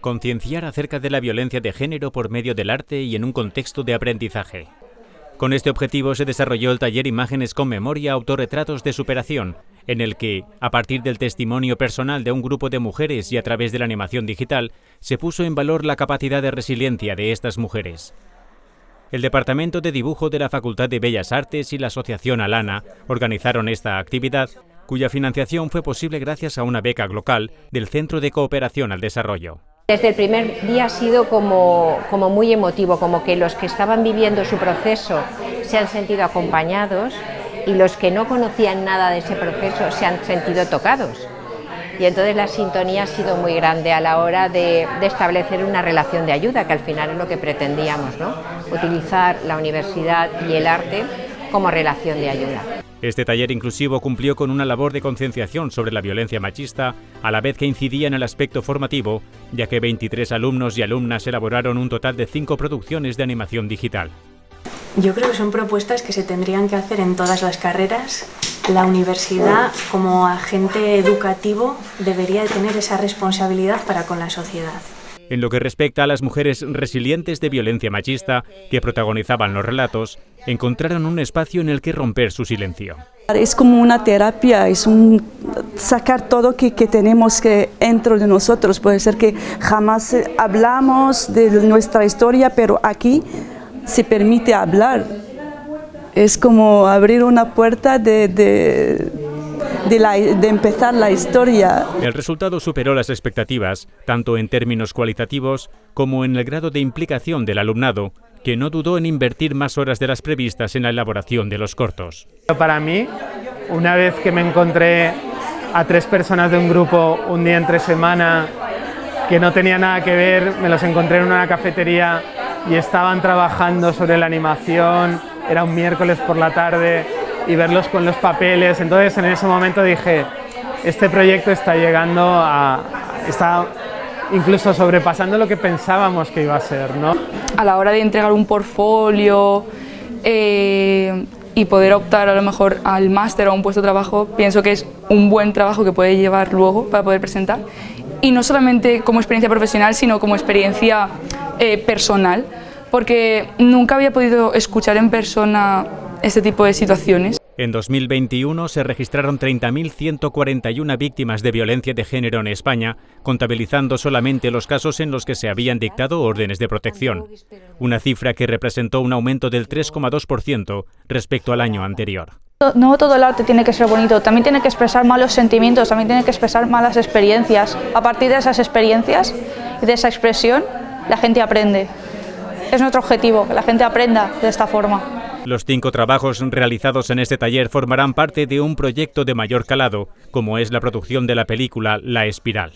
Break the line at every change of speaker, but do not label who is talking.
concienciar acerca de la violencia de género por medio del arte y en un contexto de aprendizaje. Con este objetivo se desarrolló el taller Imágenes con Memoria Autorretratos de Superación, en el que, a partir del testimonio personal de un grupo de mujeres y a través de la animación digital, se puso en valor la capacidad de resiliencia de estas mujeres. El Departamento de Dibujo de la Facultad de Bellas Artes y la Asociación Alana organizaron esta actividad, cuya financiación fue posible gracias a una beca local del Centro de Cooperación al Desarrollo.
Desde el primer día ha sido como, muy emotivo, como que los que estaban viviendo su proceso se han sentido acompañados y los que no conocían nada de ese proceso se han sentido tocados. Y entonces la sintonía ha sido muy grande a la hora de, de, establecer una relación de ayuda, que al final es lo que pretendíamos, ¿no? utilizar la universidad y el arte como relación de ayuda.
Este taller inclusivo cumplió con una labor de concienciación sobre la violencia machista, a la vez que incidía en el aspecto formativo, ya que 23 alumnos y alumnas elaboraron un total de 5 producciones de animación digital.
Yo creo que son propuestas que se tendrían que hacer en todas las carreras. La universidad, como agente educativo, debería tener esa responsabilidad para con la sociedad.
En lo que respecta a las mujeres resilientes de violencia machista que protagonizaban los relatos, encontraron un espacio en el que romper su silencio.
Es como una terapia, es un sacar todo que, que tenemos que dentro de nosotros. Puede ser que jamás hablamos de nuestra historia, pero aquí se permite hablar. Es como abrir una puerta de de, la, de, empezar la historia.
El resultado superó las expectativas, tanto en términos cualitativos como en el grado de implicación del alumnado, que no dudó en invertir más horas de las previstas en la elaboración de los cortos.
Para mí, una vez que me encontré a tres personas de un grupo un día entre semana que no tenía nada que ver, me los encontré en una cafetería y estaban trabajando sobre la animación, era un miércoles por la tarde y verlos con los papeles. Entonces en ese momento dije, este proyecto está llegando a... está incluso sobrepasando lo que pensábamos que iba a ser. ¿no?
A la hora de entregar un portfolio eh, y poder optar a lo mejor al máster o a un puesto de trabajo, pienso que es un buen trabajo que puede llevar luego para poder presentar. Y no solamente como experiencia profesional, sino como experiencia eh, personal, porque nunca había podido escuchar en persona este tipo de situaciones.
En 2021 se registraron 30.141 víctimas de violencia de género en España, contabilizando solamente los casos en los que se habían dictado órdenes de protección, una cifra que representó un aumento del 3,2% respecto al año anterior.
No todo el arte tiene que ser bonito, también tiene que expresar malos sentimientos, también tiene que expresar malas experiencias. A partir de esas experiencias y de esa expresión, la gente aprende. Es nuestro objetivo, que la gente aprenda de esta forma.
Los cinco trabajos realizados en este taller formarán parte de un proyecto de mayor calado, como es la producción de la película La Espiral.